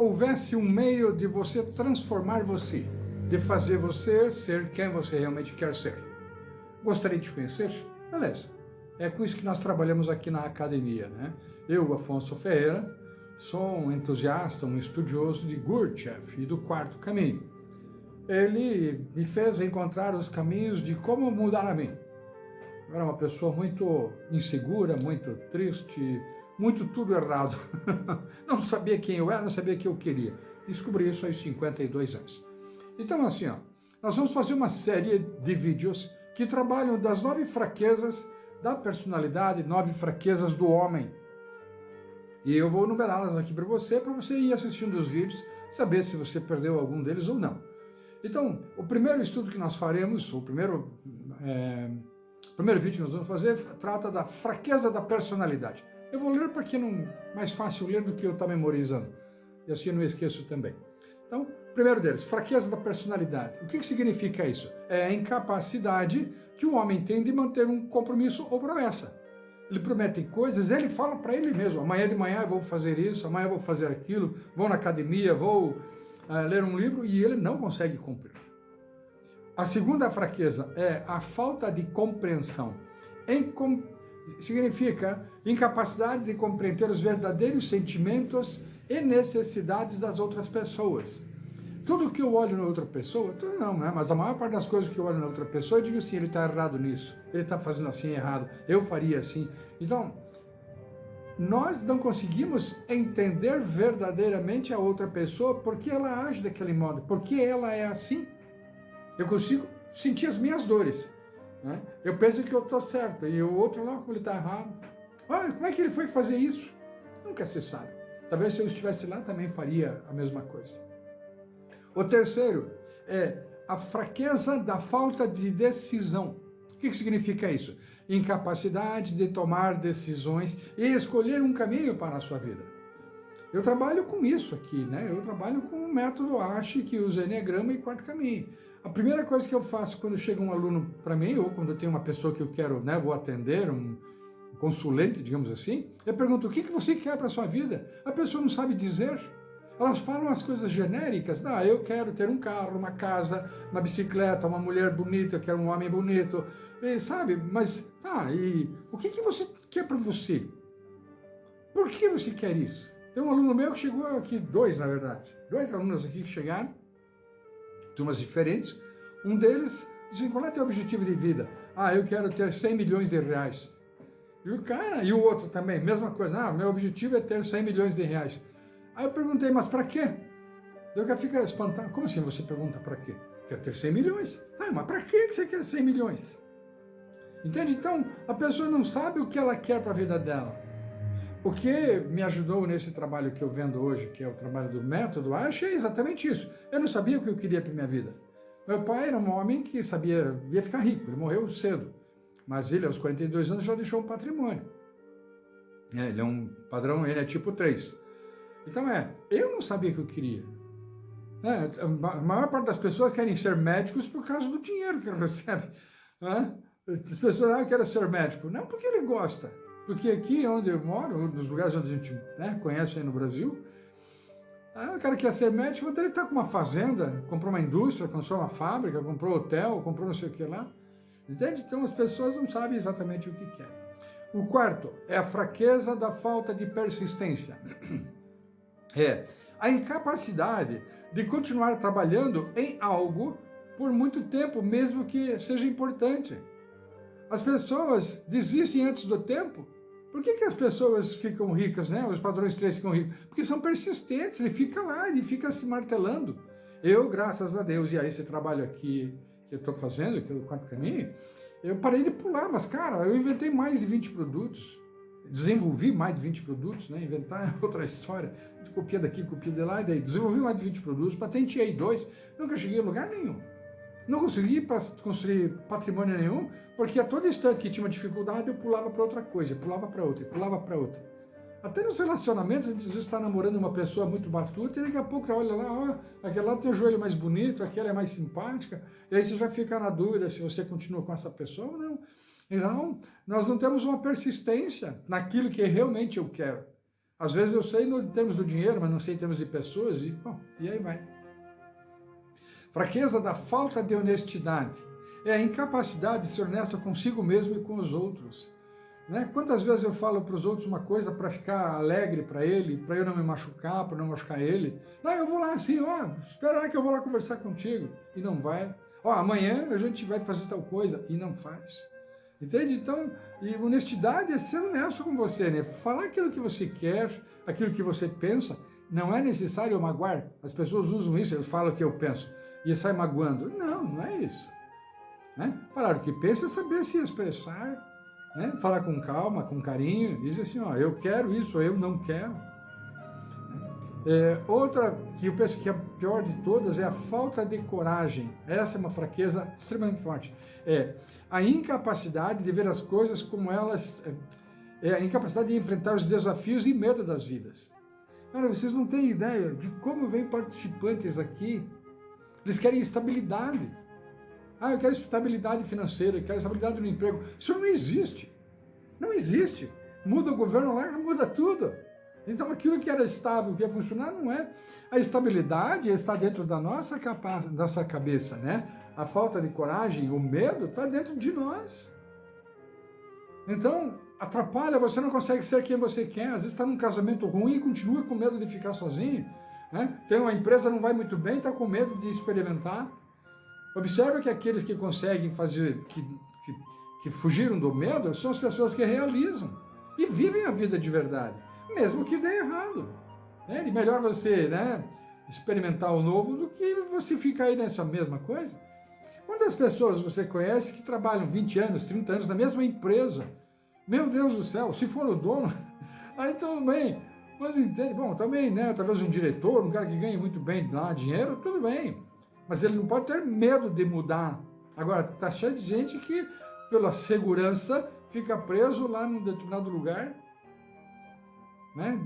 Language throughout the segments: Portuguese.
houvesse um meio de você transformar você, de fazer você ser quem você realmente quer ser. Gostaria de te conhecer? Beleza. É com isso que nós trabalhamos aqui na academia, né? Eu, Afonso Ferreira, sou um entusiasta, um estudioso de Gurdjieff e do quarto caminho. Ele me fez encontrar os caminhos de como mudar a mim. Eu era uma pessoa muito insegura, muito triste, muito tudo errado. não sabia quem eu era, não sabia o que eu queria. Descobri isso aos 52 anos. Então, assim, ó, nós vamos fazer uma série de vídeos que trabalham das nove fraquezas da personalidade, nove fraquezas do homem. E eu vou numerá-las aqui para você, para você ir assistindo os vídeos, saber se você perdeu algum deles ou não. Então, o primeiro estudo que nós faremos, o primeiro, é, primeiro vídeo que nós vamos fazer, trata da fraqueza da personalidade. Eu vou ler porque não mais fácil ler do que eu estar tá memorizando. E assim eu não esqueço também. Então, primeiro deles, fraqueza da personalidade. O que, que significa isso? É a incapacidade que o homem tem de manter um compromisso ou promessa. Ele promete coisas, ele fala para ele mesmo, amanhã de manhã eu vou fazer isso, amanhã eu vou fazer aquilo, vou na academia, vou uh, ler um livro, e ele não consegue cumprir. A segunda fraqueza é a falta de compreensão. Em, significa incapacidade de compreender os verdadeiros sentimentos e necessidades das outras pessoas. Tudo que eu olho na outra pessoa, tudo não, né? mas a maior parte das coisas que eu olho na outra pessoa, eu digo assim, ele está errado nisso, ele está fazendo assim errado, eu faria assim. Então, nós não conseguimos entender verdadeiramente a outra pessoa porque ela age daquele modo, porque ela é assim. Eu consigo sentir as minhas dores, né? Eu penso que eu estou certo, e o outro lá, ele está errado. Ah, como é que ele foi fazer isso? Nunca se sabe. Talvez se eu estivesse lá também faria a mesma coisa. O terceiro é a fraqueza da falta de decisão. O que significa isso? Incapacidade de tomar decisões e escolher um caminho para a sua vida. Eu trabalho com isso aqui, né? Eu trabalho com o método ASHE, que usa Enneagrama e Quarto Caminho. A primeira coisa que eu faço quando chega um aluno para mim, ou quando eu tenho uma pessoa que eu quero, né, vou atender, um consulente, digamos assim, eu pergunto, o que, que você quer para a sua vida? A pessoa não sabe dizer. Elas falam as coisas genéricas, ah, eu quero ter um carro, uma casa, uma bicicleta, uma mulher bonita, eu quero um homem bonito, e, sabe? Mas, ah, e o que, que você quer para você? Por que você quer isso? Tem um aluno meu que chegou aqui, dois na verdade, dois alunos aqui que chegaram, turmas diferentes. Um deles disse, qual é teu objetivo de vida? Ah, eu quero ter 100 milhões de reais. E o cara, e o outro também, mesma coisa. Ah, meu objetivo é ter 100 milhões de reais. Aí eu perguntei, mas para quê? Eu cara fica espantado. Como assim você pergunta para quê? Quero ter 100 milhões. Ah, mas para que você quer 100 milhões? Entende? Então, a pessoa não sabe o que ela quer para a vida dela. O que me ajudou nesse trabalho que eu vendo hoje, que é o trabalho do método, acho é exatamente isso. Eu não sabia o que eu queria para minha vida. Meu pai era um homem que sabia, ia ficar rico, ele morreu cedo. Mas ele, aos 42 anos, já deixou um patrimônio. É, ele é um padrão, ele é tipo 3. Então é, eu não sabia o que eu queria. É, a maior parte das pessoas querem ser médicos por causa do dinheiro que recebe. Né? As pessoas, ah, eu quero ser médico. Não porque ele gosta. Porque aqui onde eu moro, nos lugares onde a gente né, conhece aí no Brasil, o cara quer ser médico, ele está com uma fazenda, comprou uma indústria, comprou uma fábrica, comprou hotel, comprou não sei o que lá. Entende? Então as pessoas não sabem exatamente o que querem. O quarto é a fraqueza da falta de persistência. É a incapacidade de continuar trabalhando em algo por muito tempo, mesmo que seja importante. As pessoas desistem antes do tempo por que, que as pessoas ficam ricas, né? Os padrões 3 ficam ricos? Porque são persistentes, ele fica lá, ele fica se martelando. Eu, graças a Deus, e a esse trabalho aqui que eu estou fazendo, que é o quarto caminho, eu parei de pular, mas cara, eu inventei mais de 20 produtos, desenvolvi mais de 20 produtos, né? Inventar é outra história, copia daqui, copia de lá, e daí desenvolvi mais de 20 produtos, patenteei dois, nunca cheguei a lugar nenhum. Não consegui construir patrimônio nenhum, porque a todo instante que tinha uma dificuldade, eu pulava para outra coisa, pulava para outra, pulava para outra. Até nos relacionamentos, a gente às vezes está namorando uma pessoa muito batuta e daqui a pouco olha lá, ó, aquela lá tem o joelho mais bonito, aquela é mais simpática, e aí você já fica na dúvida se você continua com essa pessoa ou não. Então, nós não temos uma persistência naquilo que realmente eu quero. Às vezes eu sei em termos do dinheiro, mas não sei em termos de pessoas, e, bom, e aí vai. Fraqueza da falta de honestidade. É a incapacidade de ser honesto consigo mesmo e com os outros. Né? Quantas vezes eu falo para os outros uma coisa para ficar alegre para ele, para eu não me machucar, para não machucar ele? Não, eu vou lá assim, ó, espera aí que eu vou lá conversar contigo. E não vai. Ó, amanhã a gente vai fazer tal coisa e não faz. Entende? Então, honestidade é ser honesto com você, né? Falar aquilo que você quer, aquilo que você pensa. Não é necessário magoar. As pessoas usam isso, eles falam o que eu penso e sai magoando. Não, não é isso. Né? Falar o que pensa é saber se expressar, né? Falar com calma, com carinho, diz assim, ó, eu quero isso, eu não quero. É, outra que eu penso que é a pior de todas é a falta de coragem. Essa é uma fraqueza extremamente forte. É a incapacidade de ver as coisas como elas... É, é a incapacidade de enfrentar os desafios e medo das vidas. Cara, vocês não têm ideia de como vem participantes aqui. Eles querem estabilidade. Ah, eu quero estabilidade financeira, eu quero estabilidade no emprego. Isso não existe. Não existe. Muda o governo lá, muda tudo. Então aquilo que era estável, que ia funcionar, não é. A estabilidade está dentro da nossa, capa nossa cabeça, né? A falta de coragem, o medo está dentro de nós. Então, atrapalha, você não consegue ser quem você quer. Às vezes está num casamento ruim e continua com medo de ficar sozinho. Né? Tem uma empresa não vai muito bem, está com medo de experimentar. Observa que aqueles que conseguem fazer, que, que, que fugiram do medo, são as pessoas que realizam e vivem a vida de verdade, mesmo que dê errado. Né? E melhor você né, experimentar o novo do que você ficar aí nessa mesma coisa. Quantas pessoas você conhece que trabalham 20 anos, 30 anos na mesma empresa? Meu Deus do céu, se for o dono, aí tudo bem. Mas entende, bom, também, né, talvez um diretor, um cara que ganha muito bem lá dinheiro, tudo bem. Mas ele não pode ter medo de mudar. Agora, tá cheio de gente que, pela segurança, fica preso lá num determinado lugar. Né?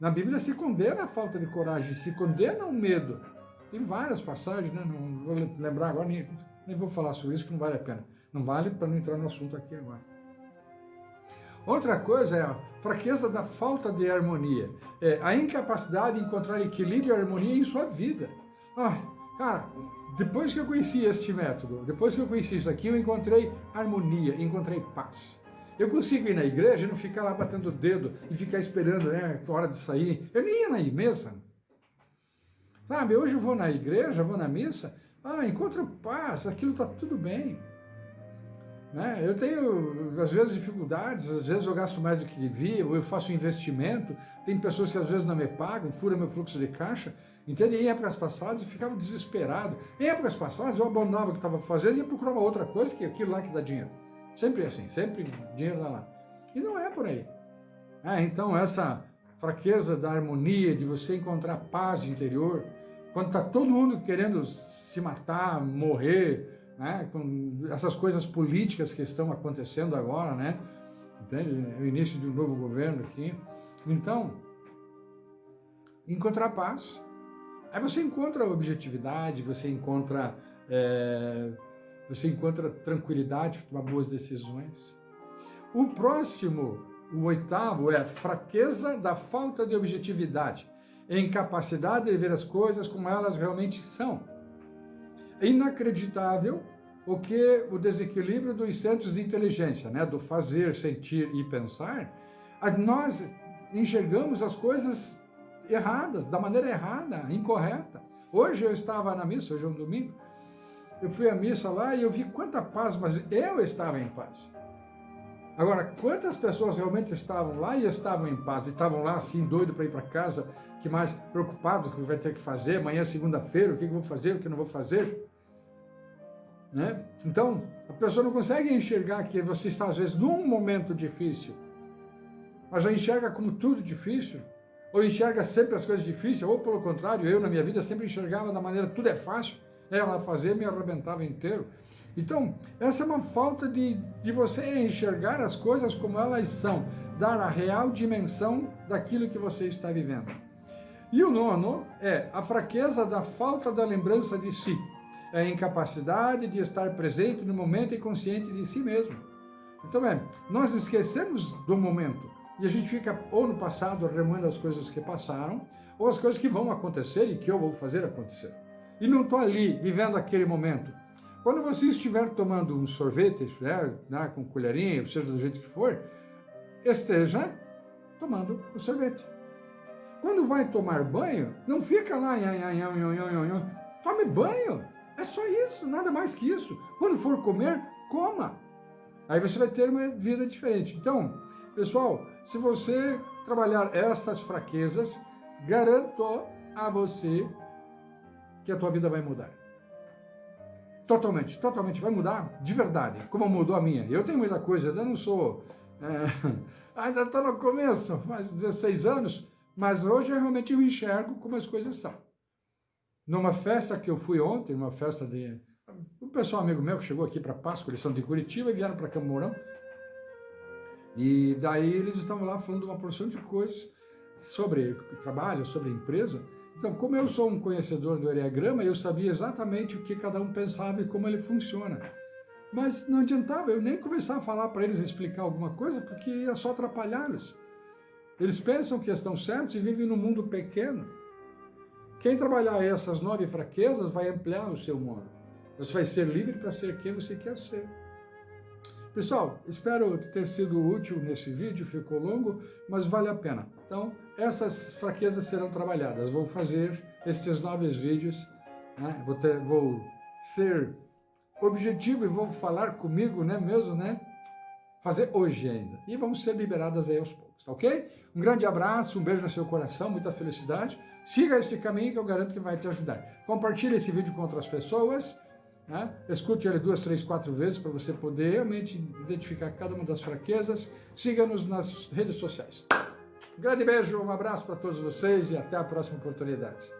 Na Bíblia se condena a falta de coragem, se condena o medo. Tem várias passagens, né? não vou lembrar agora, nem, nem vou falar sobre isso, que não vale a pena. Não vale para não entrar no assunto aqui agora. Outra coisa é a fraqueza da falta de harmonia. É a incapacidade de encontrar equilíbrio e harmonia em sua vida. Ah, Cara, depois que eu conheci este método, depois que eu conheci isso aqui, eu encontrei harmonia, encontrei paz. Eu consigo ir na igreja e não ficar lá batendo o dedo e ficar esperando né, a hora de sair. Eu nem ia na mesa. Sabe, hoje eu vou na igreja, vou na missa, ah, encontro paz, aquilo está tudo bem. Né? Eu tenho, às vezes, dificuldades, às vezes eu gasto mais do que devia, ou eu faço investimento, tem pessoas que às vezes não me pagam, fura meu fluxo de caixa, Entende? Em épocas passadas eu ficava desesperado. Em épocas passadas eu abandonava o que estava fazendo e ia procurar uma outra coisa, que é aquilo lá que dá dinheiro. Sempre assim, sempre dinheiro dá lá. E não é por aí. É, então essa fraqueza da harmonia, de você encontrar paz interior, quando está todo mundo querendo se matar, morrer, né, com essas coisas políticas que estão acontecendo agora, né, entende? o início de um novo governo aqui. Então, encontrar paz, Aí você encontra objetividade, você encontra, é, você encontra tranquilidade para tomar boas decisões. O próximo, o oitavo, é fraqueza da falta de objetividade, incapacidade de ver as coisas como elas realmente são. É inacreditável o que o desequilíbrio dos centros de inteligência, né, do fazer, sentir e pensar, nós enxergamos as coisas erradas, da maneira errada, incorreta. Hoje eu estava na missa, hoje é um domingo, eu fui à missa lá e eu vi quanta paz, mas eu estava em paz. Agora, quantas pessoas realmente estavam lá e estavam em paz, e estavam lá assim, doido para ir para casa, que mais preocupados com o que vai ter que fazer, amanhã é segunda-feira, o que eu vou fazer, o que não vou fazer. Né? Então, a pessoa não consegue enxergar que você está, às vezes, num momento difícil, mas já enxerga como tudo difícil, ou enxerga sempre as coisas difíceis, ou pelo contrário, eu na minha vida sempre enxergava da maneira tudo é fácil, ela fazer me arrebentava inteiro. Então, essa é uma falta de, de você enxergar as coisas como elas são, dar a real dimensão daquilo que você está vivendo. E o nono é a fraqueza da falta da lembrança de si, é a incapacidade de estar presente no momento e consciente de si mesmo. Então, é, nós esquecemos do momento, e a gente fica ou no passado remoendo as coisas que passaram, ou as coisas que vão acontecer e que eu vou fazer acontecer. E não estou ali vivendo aquele momento. Quando você estiver tomando um sorvete, né, né, com colherinha, seja do jeito que for, esteja tomando o sorvete. Quando vai tomar banho, não fica lá, tome banho. É só isso, nada mais que isso. Quando for comer, coma. Aí você vai ter uma vida diferente. Então, pessoal, se você trabalhar essas fraquezas, garanto a você que a tua vida vai mudar. Totalmente, totalmente vai mudar de verdade, como mudou a minha. Eu tenho muita coisa, eu não sou... É, ainda estou no começo, faz 16 anos, mas hoje eu realmente enxergo como as coisas são. Numa festa que eu fui ontem, uma festa de... Um pessoal amigo meu que chegou aqui para Páscoa, eles são de Curitiba e vieram para Camorão. E daí eles estavam lá falando uma porção de coisas sobre trabalho, sobre empresa. Então, como eu sou um conhecedor do Enneagrama, eu sabia exatamente o que cada um pensava e como ele funciona. Mas não adiantava eu nem começar a falar para eles, explicar alguma coisa, porque ia só atrapalhá-los. Eles pensam que estão certos e vivem num mundo pequeno. Quem trabalhar essas nove fraquezas vai ampliar o seu mundo. Você vai ser livre para ser quem você quer ser. Pessoal, espero ter sido útil nesse vídeo, ficou longo, mas vale a pena. Então, essas fraquezas serão trabalhadas. Vou fazer estes nove vídeos, né? vou, ter, vou ser objetivo e vou falar comigo, né, mesmo, né? Fazer hoje ainda. E vamos ser liberadas aí aos poucos, tá ok? Um grande abraço, um beijo no seu coração, muita felicidade. Siga este caminho que eu garanto que vai te ajudar. Compartilhe esse vídeo com outras pessoas. Né? Escute ele duas, três, quatro vezes para você poder realmente identificar cada uma das fraquezas. Siga-nos nas redes sociais. Um grande beijo, um abraço para todos vocês e até a próxima oportunidade.